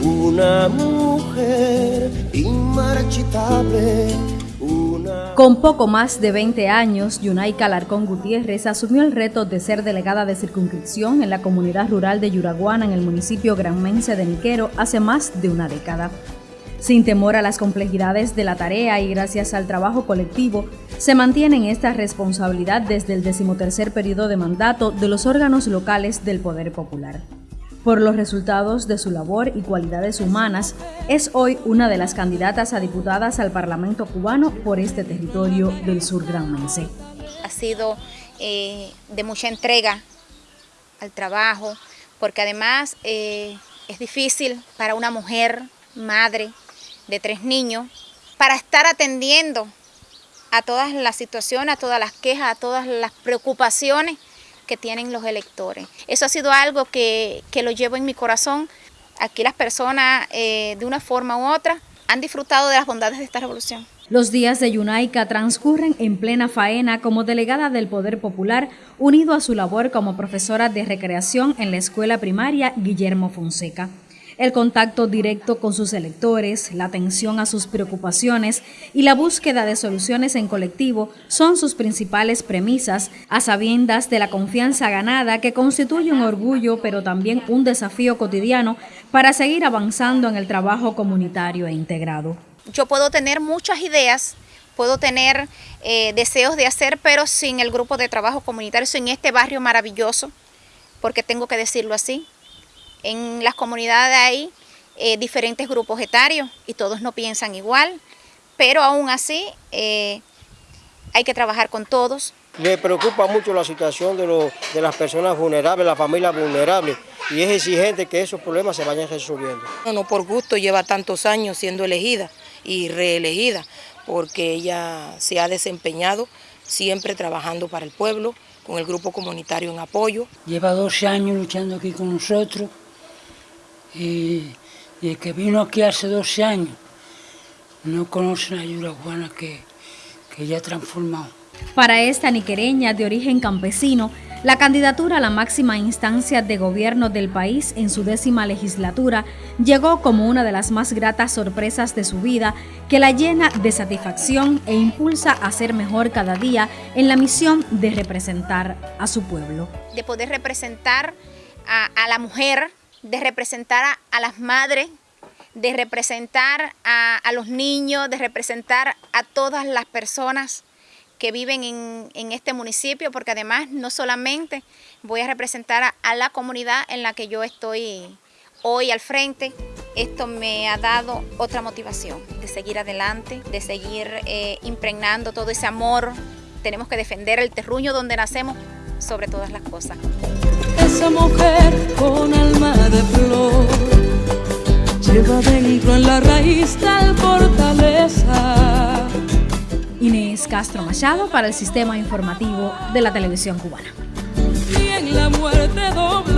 una mujer inmarchitable. Con poco más de 20 años, Yunaika Alarcón Gutiérrez asumió el reto de ser delegada de circunscripción en la comunidad rural de Yuraguana, en el municipio granmense de Niquero, hace más de una década. Sin temor a las complejidades de la tarea y gracias al trabajo colectivo, se mantiene en esta responsabilidad desde el decimotercer periodo de mandato de los órganos locales del Poder Popular. Por los resultados de su labor y cualidades humanas, es hoy una de las candidatas a diputadas al Parlamento cubano por este territorio del sur granmense. Ha sido eh, de mucha entrega al trabajo, porque además eh, es difícil para una mujer, madre, de tres niños para estar atendiendo a todas las situaciones, a todas las quejas, a todas las preocupaciones que tienen los electores. Eso ha sido algo que, lo llevo en mi corazón. Aquí las personas, eh, de una forma u otra, han disfrutado de las bondades de esta revolución. Los días de Yunaica transcurren en plena faena como delegada del Poder Popular, unido a su labor como profesora de recreación en la escuela primaria Guillermo Fonseca. El contacto directo con sus electores, la atención a sus preocupaciones y la búsqueda de soluciones en colectivo son sus principales premisas, a sabiendas de la confianza ganada que constituye un orgullo pero también un desafío cotidiano para seguir avanzando en el trabajo comunitario e integrado. Yo puedo tener muchas ideas, puedo tener eh, deseos de hacer, pero sin el grupo de trabajo comunitario, sin este barrio maravilloso, porque tengo que decirlo así, en las comunidades hay eh, diferentes grupos etarios y todos no piensan igual, pero aún así eh, hay que trabajar con todos. Me preocupa mucho la situación de, las personas vulnerables, las familias vulnerables, y es exigente que esos problemas se vayan resolviendo. No, por gusto lleva tantos años siendo elegida y reelegida, porque ella se ha desempeñado siempre trabajando para el pueblo, con el grupo comunitario en apoyo. Lleva 12 años luchando aquí con nosotros, y, el que vino aquí hace 12 años no conoce la Yuraguana que, que ya ha transformado. Para esta niquereña de origen campesino, la candidatura a la máxima instancia de gobierno del país en su décima legislatura llegó como una de las más gratas sorpresas de su vida que la llena de satisfacción e impulsa a ser mejor cada día en la misión de representar a su pueblo. De poder representar a, a la mujer de representar a, las madres, de representar a, los niños, de representar a todas las personas que viven en, este municipio, porque además no solamente voy a representar a, la comunidad en la que yo estoy hoy al frente, esto me ha dado otra motivación de seguir adelante, de seguir eh, impregnando todo ese amor. Tenemos que defender el terruño donde nacemos sobre todas las cosas esa mujer con alma de flor lleva dentro en la raíz tal fortaleza. Inés Castro Machado para el Sistema Informativo de la Televisión Cubana. Y en la muerte doble